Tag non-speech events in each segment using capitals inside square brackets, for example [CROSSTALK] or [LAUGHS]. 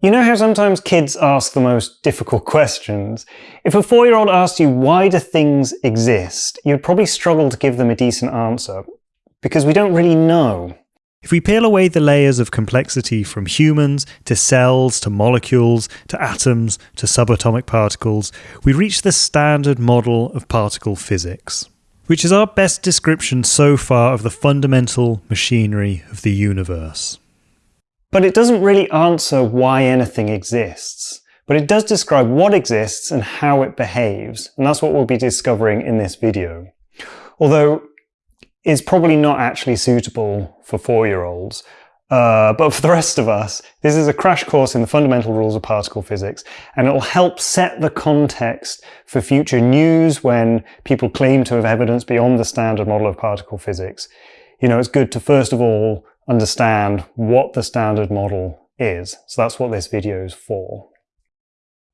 You know how sometimes kids ask the most difficult [LAUGHS] questions? If a four-year-old asked you why do things exist, you'd probably struggle to give them a decent answer, because we don't really know. If we peel away the layers of complexity from humans to cells to molecules to atoms to subatomic particles, we reach the standard model of particle physics, which is our best description so far of the fundamental machinery of the universe. But it doesn't really answer why anything exists, but it does describe what exists and how it behaves, and that's what we'll be discovering in this video. Although it's probably not actually suitable for four-year-olds. Uh, but for the rest of us, this is a crash course in the fundamental rules of particle physics, and it'll help set the context for future news when people claim to have evidence beyond the standard model of particle physics. You know, it's good to first of all understand what the standard model is. So that's what this video is for.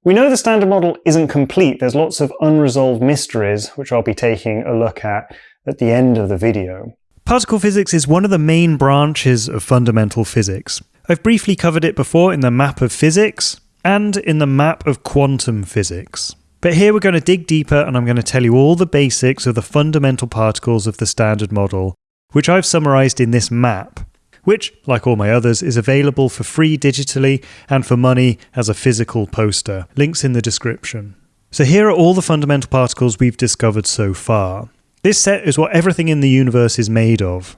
We know the standard model isn't complete. There's lots of unresolved mysteries, which I'll be taking a look at at the end of the video. Particle physics is one of the main branches of fundamental physics. I've briefly covered it before in the map of physics and in the map of quantum physics. But here we're going to dig deeper and I'm going to tell you all the basics of the fundamental particles of the standard model, which I've summarized in this map, which, like all my others, is available for free digitally and for money as a physical poster. Links in the description. So here are all the fundamental particles we've discovered so far. This set is what everything in the universe is made of.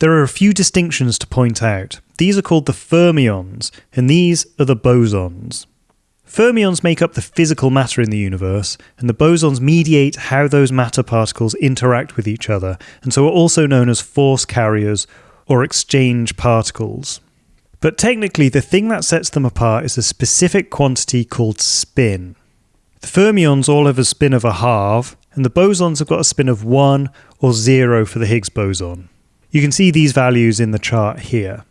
There are a few distinctions to point out. These are called the fermions, and these are the bosons. Fermions make up the physical matter in the universe, and the bosons mediate how those matter particles interact with each other, and so are also known as force carriers or exchange particles. But technically, the thing that sets them apart is a specific quantity called spin. The fermions all have a spin of a half, and the bosons have got a spin of 1 or 0 for the Higgs boson. You can see these values in the chart here.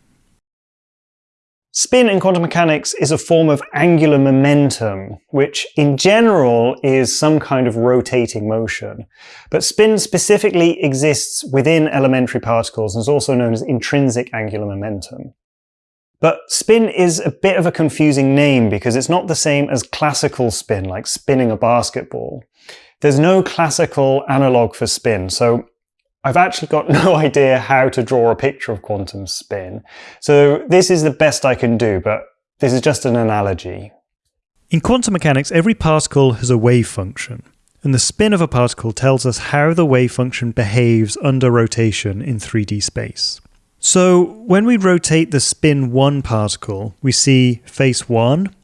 Spin in quantum mechanics is a form of angular momentum, which in general is some kind of rotating motion. But spin specifically exists within elementary particles and is also known as intrinsic angular momentum. But spin is a bit of a confusing name because it's not the same as classical spin, like spinning a basketball. There's no classical analog for spin, so I've actually got [LAUGHS] no idea how to draw a picture of quantum spin. So this is the best I can do, but this is just an analogy. In quantum mechanics, every particle has a wave function, and the spin of a particle tells us how the wave function behaves under rotation in 3D space. So when we rotate the spin 1 particle, we see face 1,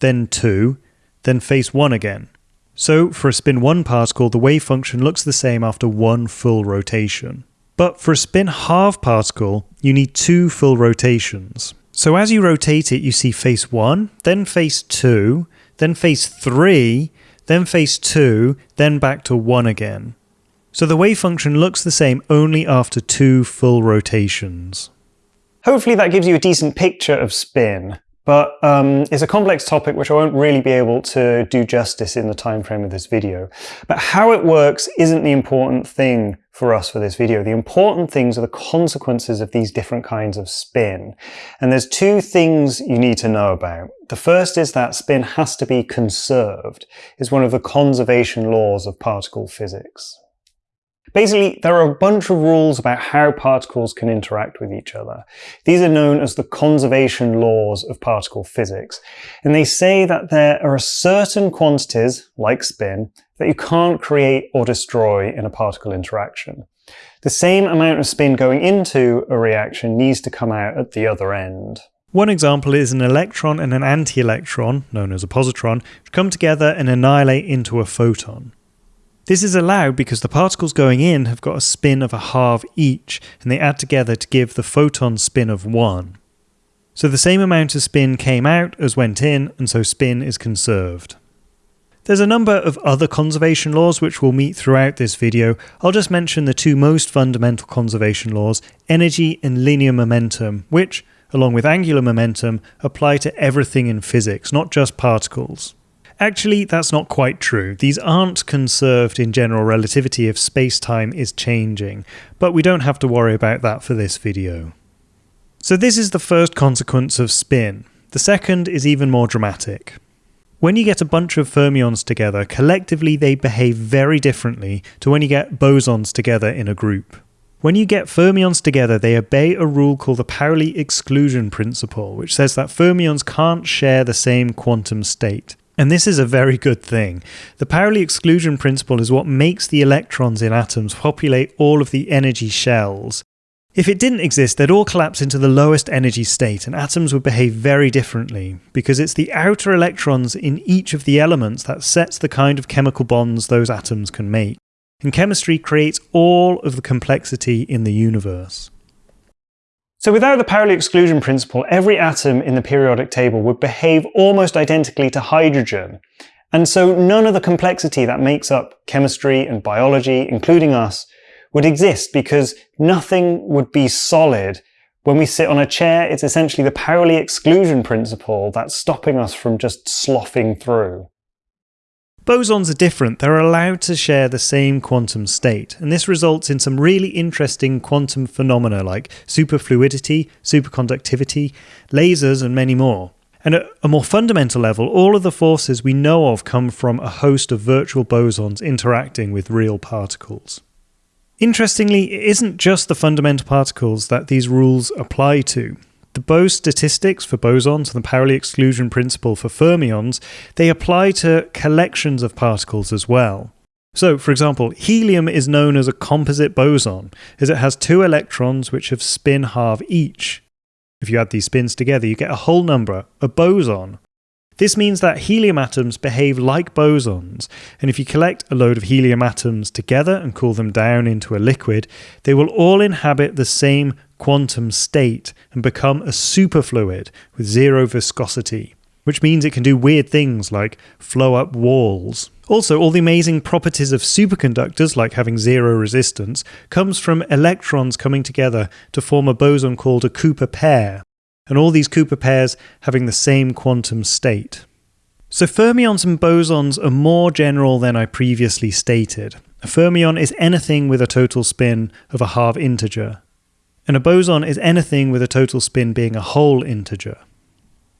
then 2, then face 1 again. So for a spin 1 particle, the wave function looks the same after one full rotation. But for a spin half particle, you need two full rotations. So as you rotate it, you see face 1, then face 2, then face 3, then face 2, then back to 1 again. So the wave function looks the same only after two full rotations. Hopefully that gives you a decent picture of spin. But um, it's a complex topic which I won't really be able to do justice in the time frame of this video. But how it works isn't the important thing for us for this video. The important things are the consequences of these different kinds of spin. And there's two things you need to know about. The first is that spin has to be conserved. It's one of the conservation laws of particle physics. Basically, there are a bunch of rules about how particles can interact with each other. These are known as the conservation laws of particle physics. And they say that there are certain quantities, like spin, that you can't create or destroy in a particle interaction. The same amount of spin going into a reaction needs to come out at the other end. One example is an electron and an anti-electron, known as a positron, come together and annihilate into a photon. This is allowed because the particles going in have got a spin of a half each, and they add together to give the photon spin of 1. So the same amount of spin came out as went in, and so spin is conserved. There's a number of other conservation laws which we'll meet throughout this video. I'll just mention the two most fundamental conservation laws, energy and linear momentum, which, along with angular momentum, apply to everything in physics, not just particles. Actually, that's not quite true. These aren't conserved in general relativity if space-time is changing, but we don't have to worry about that for this video. So this is the first consequence of spin. The second is even more dramatic. When you get a bunch of fermions together, collectively they behave very differently to when you get bosons together in a group. When you get fermions together, they obey a rule called the Pauli exclusion principle, which says that fermions can't share the same quantum state. And this is a very good thing. The Pauli exclusion principle is what makes the electrons in atoms populate all of the energy shells. If it didn't exist, they'd all collapse into the lowest energy state, and atoms would behave very differently, because it's the outer electrons in each of the elements that sets the kind of chemical bonds those atoms can make. And chemistry creates all of the complexity in the universe. So without the Pauli exclusion principle, every atom in the periodic table would behave almost identically to hydrogen. And so none of the complexity that makes up chemistry and biology, including us, would exist because nothing would be solid. When we sit on a chair, it's essentially the Pauli exclusion principle that's stopping us from just sloughing through. Bosons are different, they're allowed to share the same quantum state, and this results in some really interesting quantum phenomena like superfluidity, superconductivity, lasers, and many more. And at a more fundamental level, all of the forces we know of come from a host of virtual bosons interacting with real particles. Interestingly, it isn't just the fundamental particles that these rules apply to. The Bose statistics for bosons and the Pauli exclusion principle for fermions, they apply to collections of particles as well. So, for example, helium is known as a composite boson, as it has two electrons which have spin half each. If you add these spins together, you get a whole number, a boson. This means that helium atoms behave like bosons, and if you collect a load of helium atoms together and cool them down into a liquid, they will all inhabit the same quantum state and become a superfluid with zero viscosity, which means it can do weird things like flow up walls. Also, all the amazing properties of superconductors, like having zero resistance, comes from electrons coming together to form a boson called a Cooper pair, and all these Cooper pairs having the same quantum state. So fermions and bosons are more general than I previously stated. A fermion is anything with a total spin of a half integer, and a boson is anything with a total spin being a whole integer.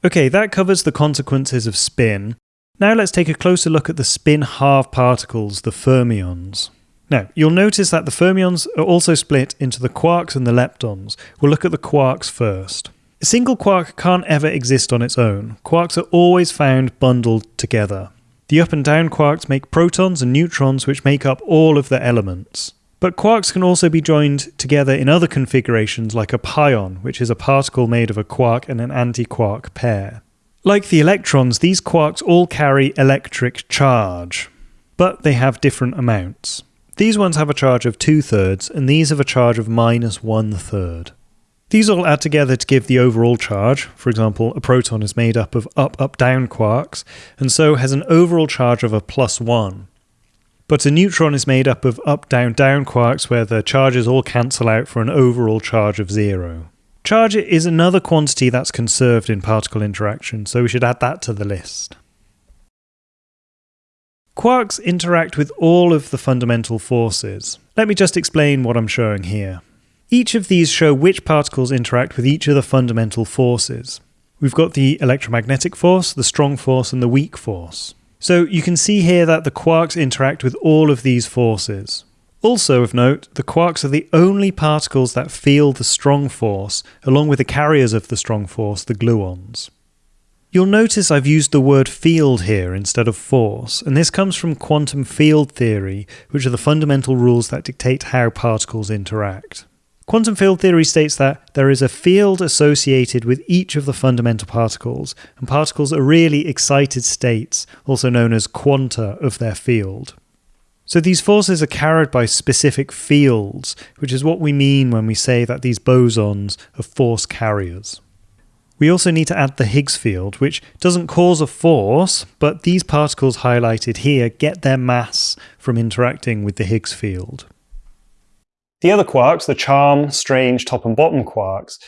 Okay, that covers the consequences of spin. Now let's take a closer look at the spin half particles, the fermions. Now, you'll notice that the fermions are also split into the quarks and the leptons. We'll look at the quarks first. A single quark can't ever exist on its own. Quarks are always found bundled together. The up and down quarks make protons and neutrons which make up all of the elements. But quarks can also be joined together in other configurations like a pion, which is a particle made of a quark and an antiquark pair. Like the electrons, these quarks all carry electric charge, but they have different amounts. These ones have a charge of two thirds, and these have a charge of minus one third. These all add together to give the overall charge. For example, a proton is made up of up up down quarks, and so has an overall charge of a plus one. But a neutron is made up of up, down, down quarks where the charges all cancel out for an overall charge of zero. Charge is another quantity that's conserved in particle interaction, so we should add that to the list. Quarks interact with all of the fundamental forces. Let me just explain what I'm showing here. Each of these show which particles interact with each of the fundamental forces. We've got the electromagnetic force, the strong force, and the weak force. So you can see here that the quarks interact with all of these forces. Also of note, the quarks are the only particles that feel the strong force, along with the carriers of the strong force, the gluons. You'll notice I've used the word field here instead of force, and this comes from quantum field theory, which are the fundamental rules that dictate how particles interact. Quantum field theory states that there is a field associated with each of the fundamental particles, and particles are really excited states, also known as quanta of their field. So these forces are carried by specific fields, which is what we mean when we say that these bosons are force carriers. We also need to add the Higgs field, which doesn't cause a force, but these particles highlighted here get their mass from interacting with the Higgs field. The other quarks, the charm, strange, top and bottom quarks,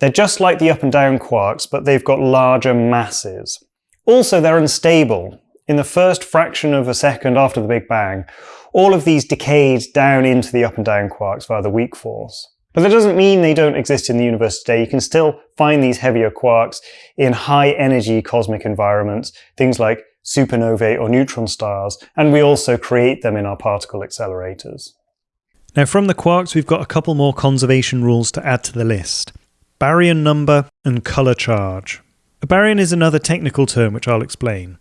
they're just like the up and down quarks, but they've got larger masses. Also, they're unstable. In the first fraction of a second after the Big Bang, all of these decayed down into the up and down quarks via the weak force. But that doesn't mean they don't exist in the universe today. You can still find these heavier quarks in high energy cosmic environments, things like supernovae or neutron stars, and we also create them in our particle accelerators. Now from the quarks we've got a couple more conservation rules to add to the list. Baryon number and colour charge. A baryon is another technical term which I'll explain.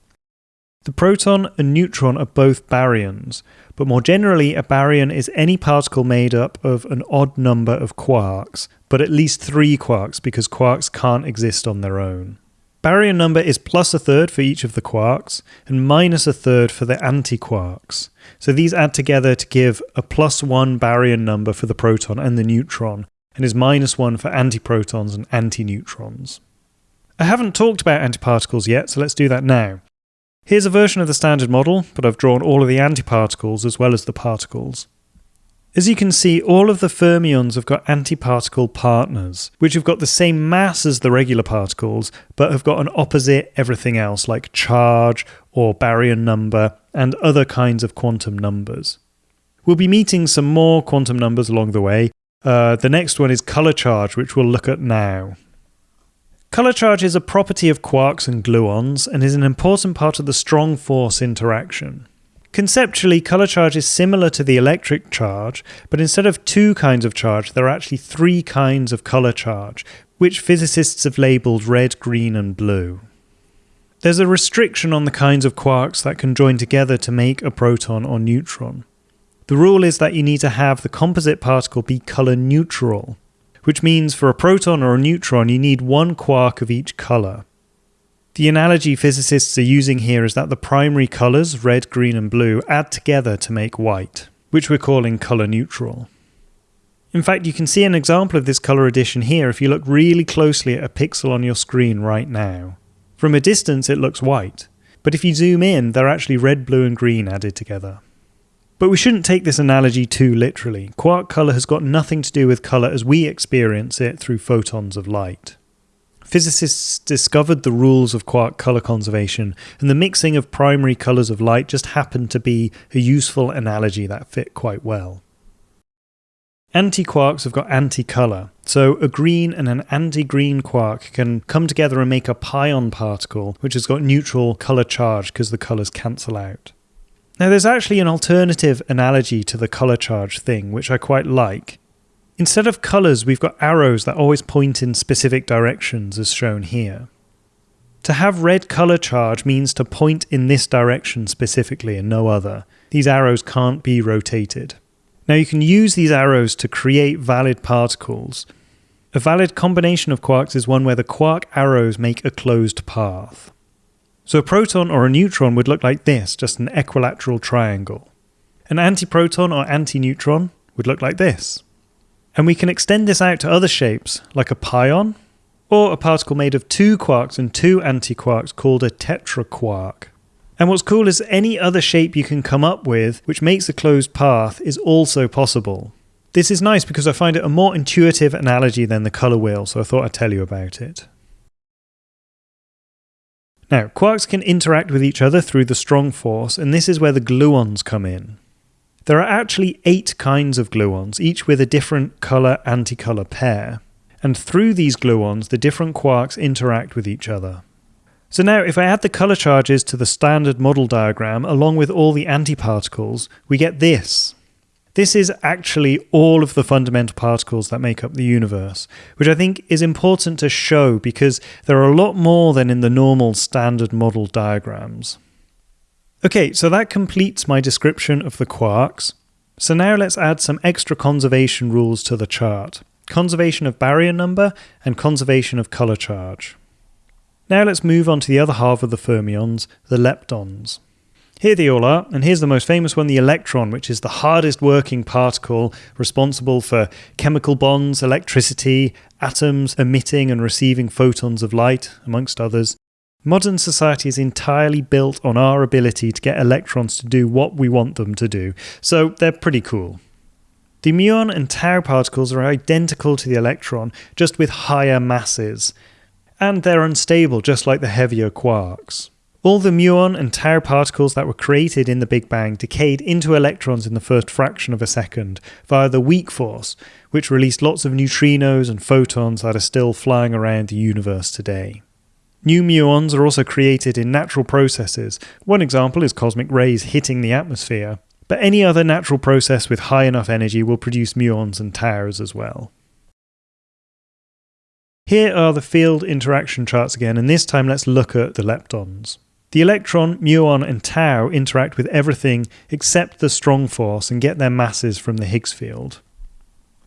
The proton and neutron are both baryons, but more generally a baryon is any particle made up of an odd number of quarks, but at least three quarks because quarks can't exist on their own. Baryon number is plus a third for each of the quarks and minus a third for the antiquarks. So these add together to give a plus one baryon number for the proton and the neutron, and is minus one for antiprotons and antineutrons. I haven't talked about antiparticles yet, so let's do that now. Here's a version of the standard model, but I've drawn all of the antiparticles as well as the particles. As you can see, all of the fermions have got antiparticle partners, which have got the same mass as the regular particles, but have got an opposite everything else, like charge or baryon number, and other kinds of quantum numbers. We'll be meeting some more quantum numbers along the way. Uh, the next one is color charge, which we'll look at now. Color charge is a property of quarks and gluons and is an important part of the strong force interaction. Conceptually, color charge is similar to the electric charge, but instead of two kinds of charge, there are actually three kinds of color charge, which physicists have labelled red, green, and blue. There's a restriction on the kinds of quarks that can join together to make a proton or neutron. The rule is that you need to have the composite particle be color neutral, which means for a proton or a neutron you need one quark of each color. The analogy physicists are using here is that the primary colours, red, green and blue, add together to make white, which we're calling colour neutral. In fact, you can see an example of this colour addition here if you look really closely at a pixel on your screen right now. From a distance it looks white, but if you zoom in, they're actually red, blue and green added together. But we shouldn't take this analogy too literally. Quark colour has got nothing to do with colour as we experience it through photons of light physicists discovered the rules of quark color conservation, and the mixing of primary colors of light just happened to be a useful analogy that fit quite well. Antiquarks have got anti-color, so a green and an anti-green quark can come together and make a pion particle, which has got neutral color charge because the colors cancel out. Now there's actually an alternative analogy to the color charge thing, which I quite like, Instead of colours, we've got arrows that always point in specific directions as shown here. To have red colour charge means to point in this direction specifically and no other. These arrows can't be rotated. Now you can use these arrows to create valid particles. A valid combination of quarks is one where the quark arrows make a closed path. So a proton or a neutron would look like this, just an equilateral triangle. An antiproton or antineutron would look like this. And we can extend this out to other shapes, like a pion, or a particle made of two quarks and two antiquarks called a tetraquark. And what's cool is any other shape you can come up with which makes a closed path is also possible. This is nice because I find it a more intuitive analogy than the colour wheel, so I thought I'd tell you about it. Now, quarks can interact with each other through the strong force, and this is where the gluons come in. There are actually eight kinds of gluons, each with a different colour anticolour pair. And through these gluons, the different quarks interact with each other. So now, if I add the colour charges to the standard model diagram along with all the antiparticles, we get this. This is actually all of the fundamental particles that make up the universe, which I think is important to show because there are a lot more than in the normal standard model diagrams. Okay, so that completes my description of the quarks. So now let's add some extra conservation rules to the chart. Conservation of baryon number and conservation of color charge. Now let's move on to the other half of the fermions, the leptons. Here they all are, and here's the most famous one, the electron, which is the hardest working particle responsible for chemical bonds, electricity, atoms emitting and receiving photons of light, amongst others. Modern society is entirely built on our ability to get electrons to do what we want them to do, so they're pretty cool. The muon and tau particles are identical to the electron, just with higher masses, and they're unstable just like the heavier quarks. All the muon and tau particles that were created in the Big Bang decayed into electrons in the first fraction of a second via the weak force, which released lots of neutrinos and photons that are still flying around the universe today. New muons are also created in natural processes. One example is cosmic rays hitting the atmosphere, but any other natural process with high enough energy will produce muons and taus as well. Here are the field interaction charts again, and this time let's look at the leptons. The electron, muon, and tau interact with everything except the strong force and get their masses from the Higgs field.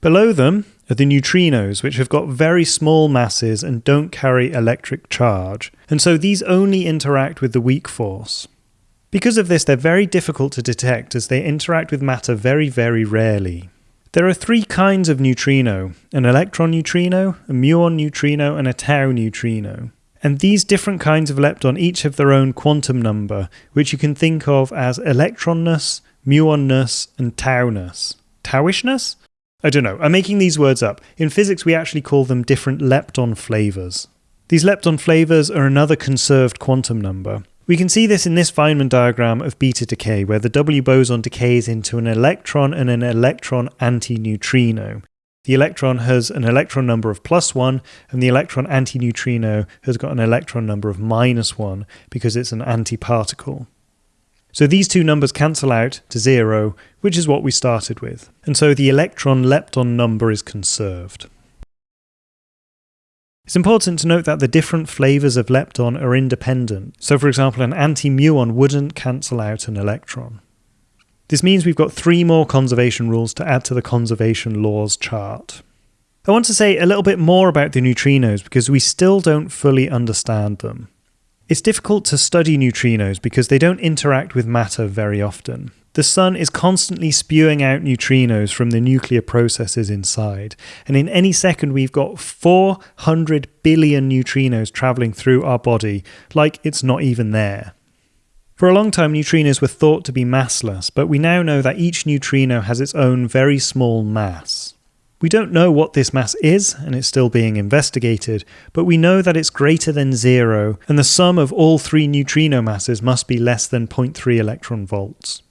Below them are the neutrinos, which have got very small masses and don't carry electric charge, and so these only interact with the weak force. Because of this, they're very difficult to detect as they interact with matter very, very rarely. There are three kinds of neutrino an electron neutrino, a muon neutrino, and a tau neutrino. And these different kinds of lepton each have their own quantum number, which you can think of as electronness, muonness, and tauness. Taoishness? I don't know, I'm making these words up. In physics, we actually call them different lepton flavors. These lepton flavors are another conserved quantum number. We can see this in this Feynman diagram of beta decay, where the W boson decays into an electron and an electron antineutrino. The electron has an electron number of plus 1, and the electron antineutrino has got an electron number of minus 1 because it's an antiparticle. So these two numbers cancel out to 0, which is what we started with. And so the electron lepton number is conserved. It's important to note that the different flavours of lepton are independent. So for example, an anti-muon wouldn't cancel out an electron. This means we've got three more conservation rules to add to the conservation laws chart. I want to say a little bit more about the neutrinos because we still don't fully understand them. It's difficult to study neutrinos because they don't interact with matter very often. The Sun is constantly spewing out neutrinos from the nuclear processes inside, and in any second we've got 400 billion neutrinos travelling through our body like it's not even there. For a long time, neutrinos were thought to be massless, but we now know that each neutrino has its own very small mass. We don't know what this mass is, and it's still being investigated, but we know that it's greater than zero, and the sum of all three neutrino masses must be less than 0.3 electron volts.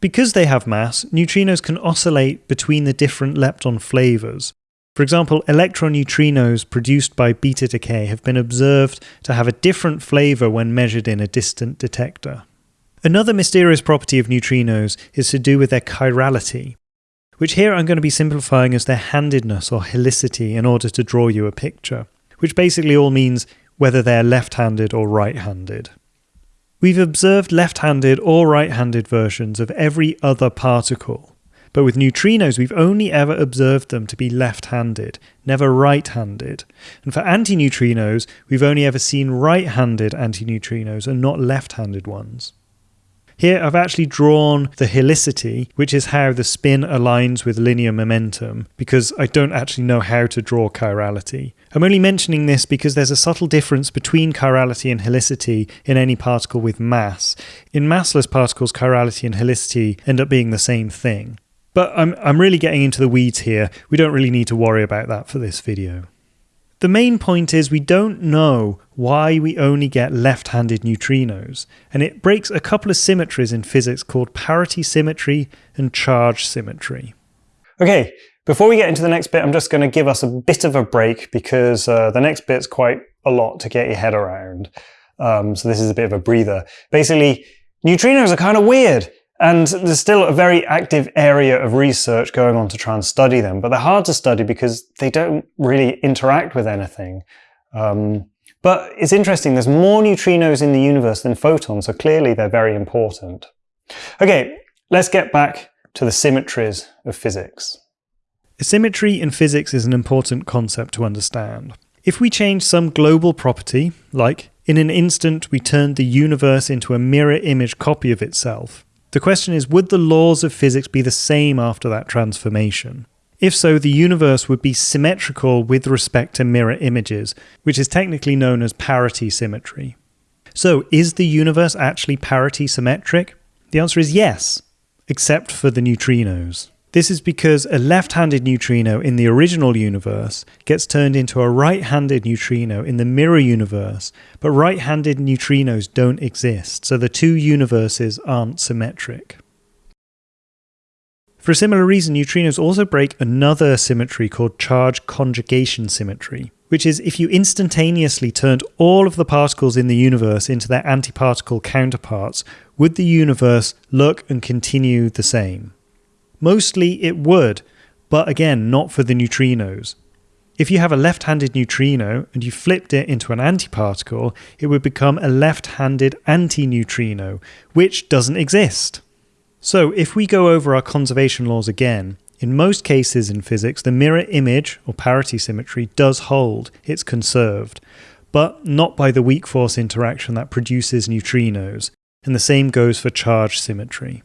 Because they have mass, neutrinos can oscillate between the different lepton flavours, for example, electron neutrinos produced by beta decay have been observed to have a different flavour when measured in a distant detector. Another mysterious property of neutrinos is to do with their chirality, which here I'm going to be simplifying as their handedness or helicity in order to draw you a picture, which basically all means whether they're left-handed or right-handed. We've observed left-handed or right-handed versions of every other particle, but with neutrinos, we've only ever observed them to be left-handed, never right-handed. And for antineutrinos, we've only ever seen right-handed antineutrinos and not left-handed ones. Here I've actually drawn the helicity, which is how the spin aligns with linear momentum, because I don't actually know how to draw chirality. I'm only mentioning this because there's a subtle difference between chirality and helicity in any particle with mass. In massless particles, chirality and helicity end up being the same thing. But I'm, I'm really getting into the weeds here. We don't really need to worry about that for this video. The main point is we don't know why we only get left-handed neutrinos, and it breaks a couple of symmetries in physics called parity symmetry and charge symmetry. Okay, before we get into the next bit, I'm just going to give us a bit of a break because uh, the next bit's quite a lot to get your head around. Um, so this is a bit of a breather. Basically, neutrinos are kind of weird. And there's still a very active area of research going on to try and study them, but they're hard to study because they don't really interact with anything. Um, but it's interesting, there's more neutrinos in the universe than photons, so clearly they're very important. Okay, let's get back to the symmetries of physics. Symmetry in physics is an important concept to understand. If we change some global property, like in an instant we turned the universe into a mirror image copy of itself, the question is, would the laws of physics be the same after that transformation? If so, the universe would be symmetrical with respect to mirror images, which is technically known as parity symmetry. So, is the universe actually parity symmetric? The answer is yes, except for the neutrinos. This is because a left-handed neutrino in the original universe gets turned into a right-handed neutrino in the mirror universe, but right-handed neutrinos don't exist, so the two universes aren't symmetric. For a similar reason, neutrinos also break another symmetry called charge conjugation symmetry, which is if you instantaneously turned all of the particles in the universe into their antiparticle counterparts, would the universe look and continue the same? Mostly it would, but again, not for the neutrinos. If you have a left-handed neutrino and you flipped it into an antiparticle, it would become a left-handed antineutrino, which doesn't exist. So if we go over our conservation laws again, in most cases in physics, the mirror image, or parity symmetry, does hold, it's conserved, but not by the weak force interaction that produces neutrinos, and the same goes for charge symmetry.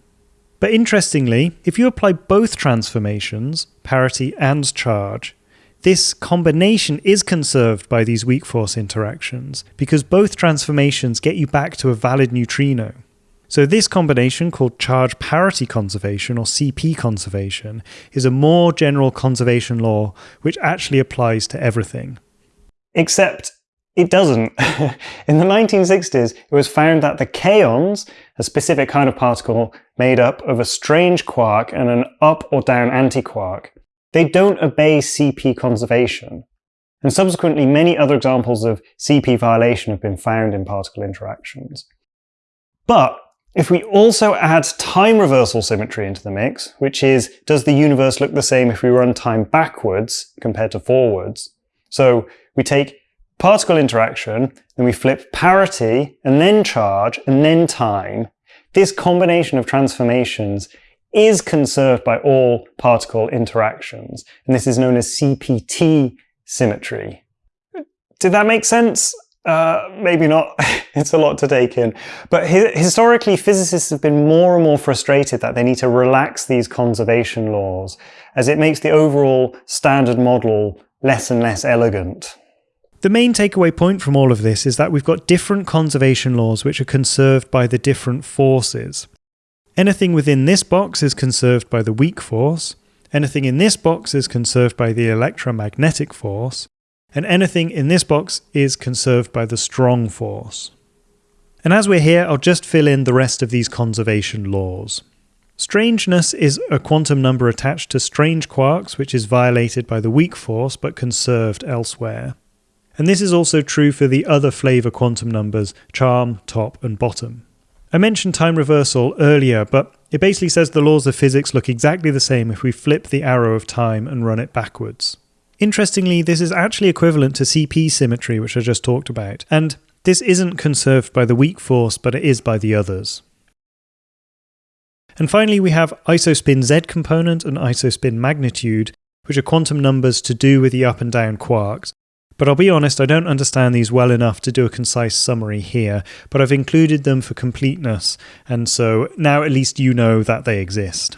But interestingly, if you apply both transformations, parity and charge, this combination is conserved by these weak force interactions because both transformations get you back to a valid neutrino. So this combination called charge parity conservation or CP conservation is a more general conservation law which actually applies to everything. Except it doesn't. [LAUGHS] In the 1960s, it was found that the kaons, a specific kind of particle made up of a strange quark and an up or down antiquark, they don't obey CP conservation. And subsequently, many other examples of CP violation have been found in particle interactions. But if we also add time reversal symmetry into the mix, which is, does the universe look the same if we run time backwards compared to forwards? So we take particle interaction, then we flip parity, and then charge, and then time. This combination of transformations is conserved by all particle interactions, and this is known as CPT symmetry. Did that make sense? Uh, maybe not. [LAUGHS] it's a lot to take in. But hi historically, physicists have been more and more frustrated that they need to relax these conservation laws, as it makes the overall standard model less and less elegant. The main takeaway point from all of this is that we've got different conservation laws which are conserved by the different forces. Anything within this box is conserved by the weak force, anything in this box is conserved by the electromagnetic force, and anything in this box is conserved by the strong force. And as we're here, I'll just fill in the rest of these conservation laws. Strangeness is a quantum number attached to strange quarks which is violated by the weak force but conserved elsewhere. And this is also true for the other flavor quantum numbers, charm, top, and bottom. I mentioned time reversal earlier, but it basically says the laws of physics look exactly the same if we flip the arrow of time and run it backwards. Interestingly, this is actually equivalent to CP symmetry, which I just talked about, and this isn't conserved by the weak force, but it is by the others. And finally, we have isospin z component and isospin magnitude, which are quantum numbers to do with the up and down quarks, but I'll be honest, I don't understand these well enough to do a concise summary here, but I've included them for completeness, and so now at least you know that they exist.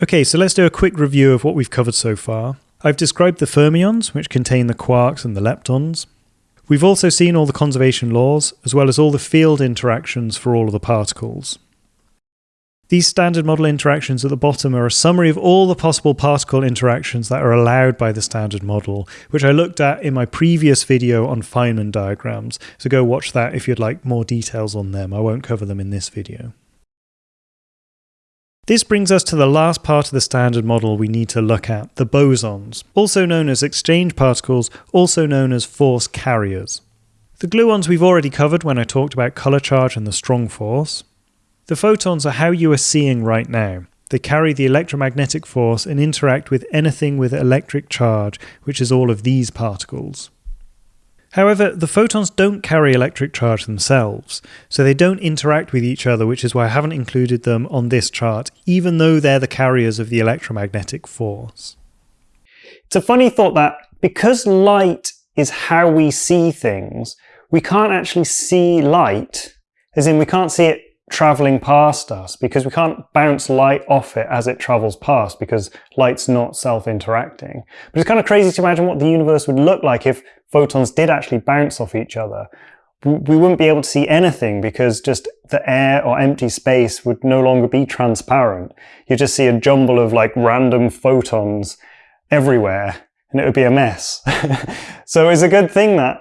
Okay, so let's do a quick review of what we've covered so far. I've described the fermions, which contain the quarks and the leptons. We've also seen all the conservation laws, as well as all the field interactions for all of the particles. These standard model interactions at the bottom are a summary of all the possible particle interactions that are allowed by the standard model, which I looked at in my previous video on Feynman diagrams, so go watch that if you'd like more details on them. I won't cover them in this video. This brings us to the last part of the standard model we need to look at, the bosons, also known as exchange particles, also known as force carriers. The gluons we've already covered when I talked about colour charge and the strong force. The photons are how you are seeing right now. They carry the electromagnetic force and interact with anything with electric charge, which is all of these particles. However, the photons don't carry electric charge themselves, so they don't interact with each other, which is why I haven't included them on this chart, even though they're the carriers of the electromagnetic force. It's a funny thought that because light is how we see things, we can't actually see light, as in we can't see it traveling past us because we can't bounce light off it as it travels past because light's not self-interacting. But it's kind of crazy to imagine what the universe would look like if photons did actually bounce off each other. we wouldn't be able to see anything because just the air or empty space would no longer be transparent. You'd just see a jumble of like random photons everywhere and it would be a mess. [LAUGHS] so it's a good thing that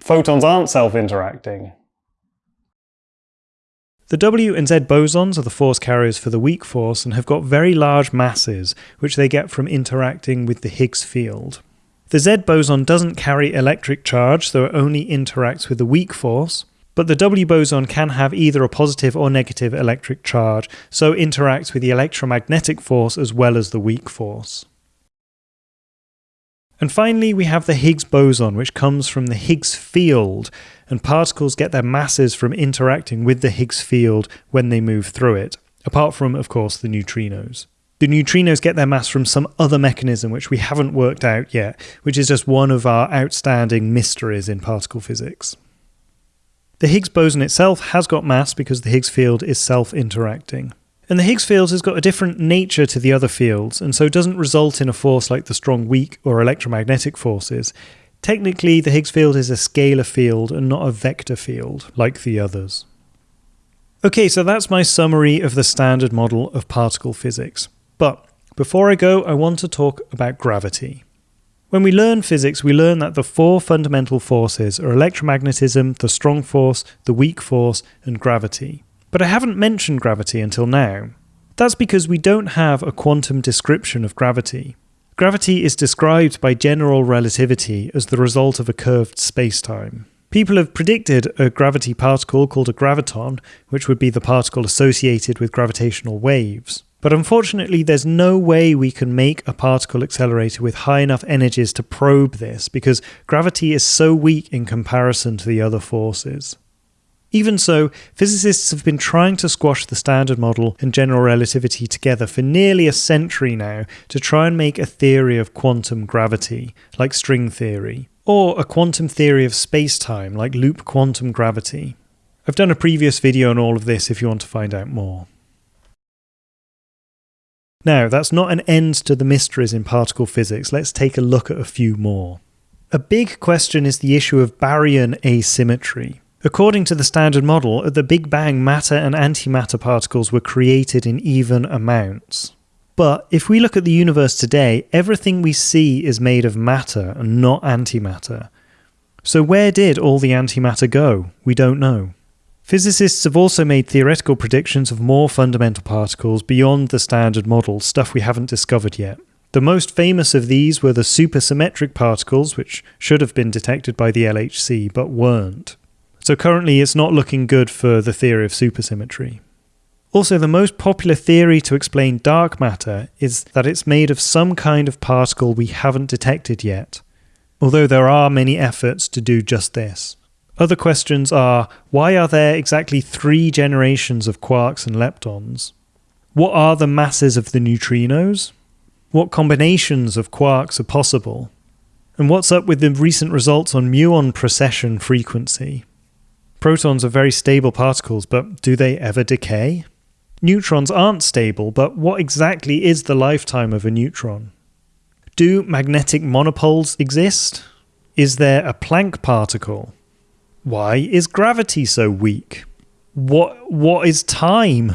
photons aren't self-interacting. The W and Z bosons are the force carriers for the weak force and have got very large masses, which they get from interacting with the Higgs field. The Z boson doesn't carry electric charge, so it only interacts with the weak force, but the W boson can have either a positive or negative electric charge, so interacts with the electromagnetic force as well as the weak force. And finally, we have the Higgs boson, which comes from the Higgs field, and particles get their masses from interacting with the Higgs field when they move through it, apart from, of course, the neutrinos. The neutrinos get their mass from some other mechanism which we haven't worked out yet, which is just one of our outstanding mysteries in particle physics. The Higgs boson itself has got mass because the Higgs field is self interacting. And the Higgs field has got a different nature to the other fields, and so doesn't result in a force like the strong weak or electromagnetic forces. Technically, the Higgs field is a scalar field and not a vector field like the others. Okay, so that's my summary of the standard model of particle physics. But before I go, I want to talk about gravity. When we learn physics, we learn that the four fundamental forces are electromagnetism, the strong force, the weak force, and gravity. But I haven't mentioned gravity until now. That's because we don't have a quantum description of gravity. Gravity is described by general relativity as the result of a curved spacetime. People have predicted a gravity particle called a graviton, which would be the particle associated with gravitational waves. But unfortunately, there's no way we can make a particle accelerator with high enough energies to probe this because gravity is so weak in comparison to the other forces. Even so, physicists have been trying to squash the Standard Model and general relativity together for nearly a century now to try and make a theory of quantum gravity, like string theory, or a quantum theory of space-time, like loop quantum gravity. I've done a previous video on all of this if you want to find out more. Now, that's not an end to the mysteries in particle physics. Let's take a look at a few more. A big question is the issue of baryon asymmetry. According to the Standard Model, at the Big Bang, matter and antimatter particles were created in even amounts. But if we look at the universe today, everything we see is made of matter and not antimatter. So where did all the antimatter go? We don't know. Physicists have also made theoretical predictions of more fundamental particles beyond the standard model, stuff we haven't discovered yet. The most famous of these were the supersymmetric particles, which should have been detected by the LHC but weren't. So currently it's not looking good for the theory of supersymmetry. Also, the most popular theory to explain dark matter is that it's made of some kind of particle we haven't detected yet, although there are many efforts to do just this. Other questions are why are there exactly three generations of quarks and leptons? What are the masses of the neutrinos? What combinations of quarks are possible? And what's up with the recent results on muon precession frequency? Protons are very stable particles, but do they ever decay? Neutrons aren't stable, but what exactly is the lifetime of a neutron? Do magnetic monopoles exist? Is there a Planck particle? Why is gravity so weak? What what is time?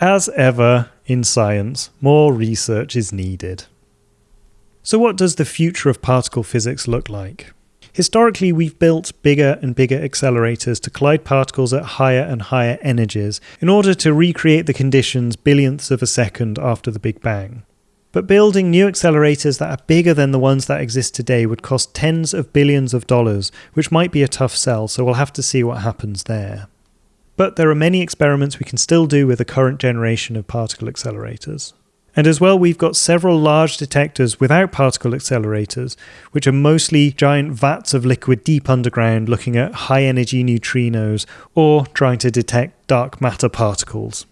As ever in science, more research is needed. So what does the future of particle physics look like? Historically, we've built bigger and bigger accelerators to collide particles at higher and higher energies in order to recreate the conditions billionths of a second after the Big Bang. But building new accelerators that are bigger than the ones that exist today would cost tens of billions of dollars, which might be a tough sell, so we'll have to see what happens there. But there are many experiments we can still do with the current generation of particle accelerators. And as well, we've got several large detectors without particle accelerators, which are mostly giant vats of liquid deep underground looking at high energy neutrinos or trying to detect dark matter particles.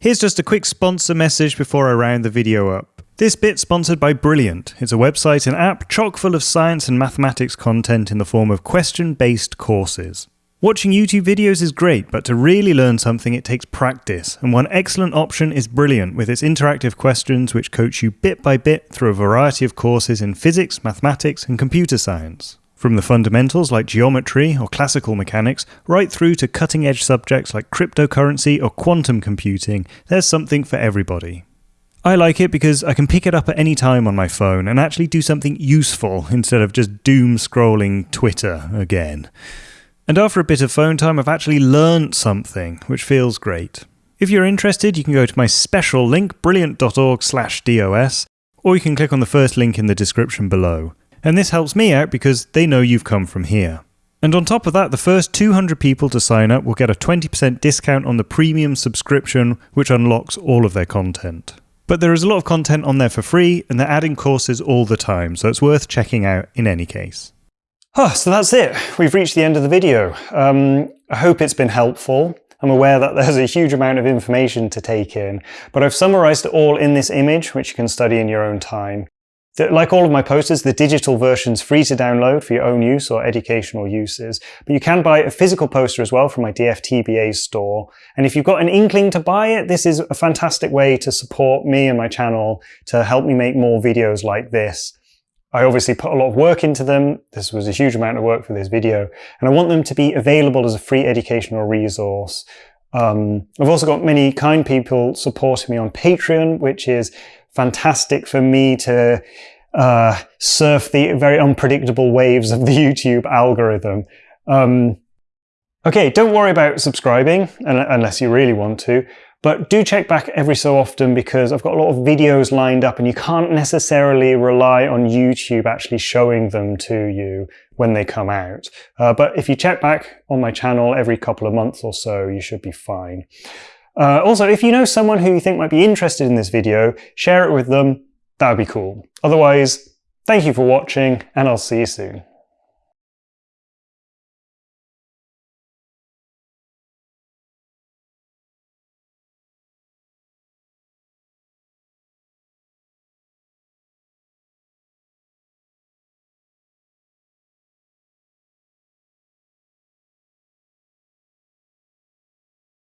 Here's just a quick sponsor message before I round the video up. This bit sponsored by Brilliant. It's a website and app chock full of science and mathematics content in the form of question-based courses. Watching YouTube videos is great, but to really learn something it takes practice, and one excellent option is Brilliant with its interactive questions which coach you bit by bit through a variety of courses in physics, mathematics, and computer science. From the fundamentals like geometry or classical mechanics, right through to cutting edge subjects like cryptocurrency or quantum computing, there's something for everybody. I like it because I can pick it up at any time on my phone and actually do something useful instead of just doom scrolling Twitter again. And after a bit of phone time, I've actually learned something, which feels great. If you're interested, you can go to my special link, brilliant.org/dos, or you can click on the first link in the description below. And this helps me out because they know you've come from here. And on top of that, the first 200 people to sign up will get a 20% discount on the premium subscription, which unlocks all of their content. But there is a lot of content on there for free, and they're adding courses all the time, so it's worth checking out in any case. Oh, so that's it. We've reached the end of the video. Um, I hope it's been helpful. I'm aware that there's a huge amount of information to take in, but I've summarized it all in this image, which you can study in your own time. Like all of my posters, the digital version's free to download for your own use or educational uses, but you can buy a physical poster as well from my DFTBA store. And if you've got an inkling to buy it, this is a fantastic way to support me and my channel to help me make more videos like this. I obviously put a lot of work into them. This was a huge amount of work for this video, and I want them to be available as a free educational resource. Um, I've also got many kind people supporting me on Patreon, which is fantastic for me to uh, surf the very unpredictable waves of the [LAUGHS] YouTube algorithm. Um, okay, don't worry about subscribing unless you really want to. But do check back every so often because I've got a lot of videos lined up and you can't necessarily rely on YouTube actually showing them to you when they come out. Uh, but if you check back on my channel every couple of months or so, you should be fine. Uh, also, if you know someone who you think might be interested in this video, share it with them. That would be cool. Otherwise, thank you for watching and I'll see you soon.